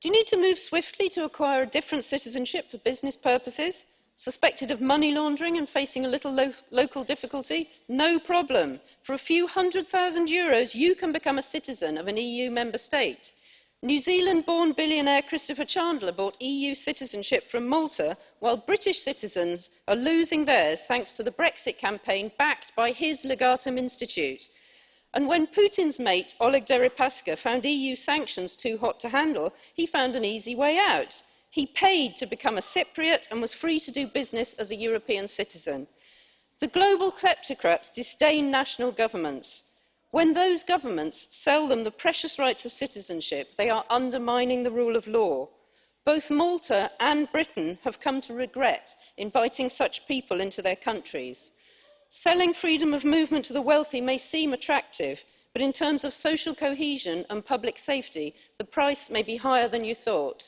Do you need to move swiftly to acquire a different citizenship for business purposes? Suspected of money laundering and facing a little lo local difficulty? No problem. For a few hundred thousand euros, you can become a citizen of an EU member state. New Zealand-born billionaire Christopher Chandler bought EU citizenship from Malta, while British citizens are losing theirs thanks to the Brexit campaign backed by his Legatum Institute. And when Putin's mate, Oleg Deripaska, found EU sanctions too hot to handle, he found an easy way out. He paid to become a Cypriot and was free to do business as a European citizen. The global kleptocrats disdain national governments. When those governments sell them the precious rights of citizenship, they are undermining the rule of law. Both Malta and Britain have come to regret inviting such people into their countries. Selling freedom of movement to the wealthy may seem attractive, but in terms of social cohesion and public safety, the price may be higher than you thought.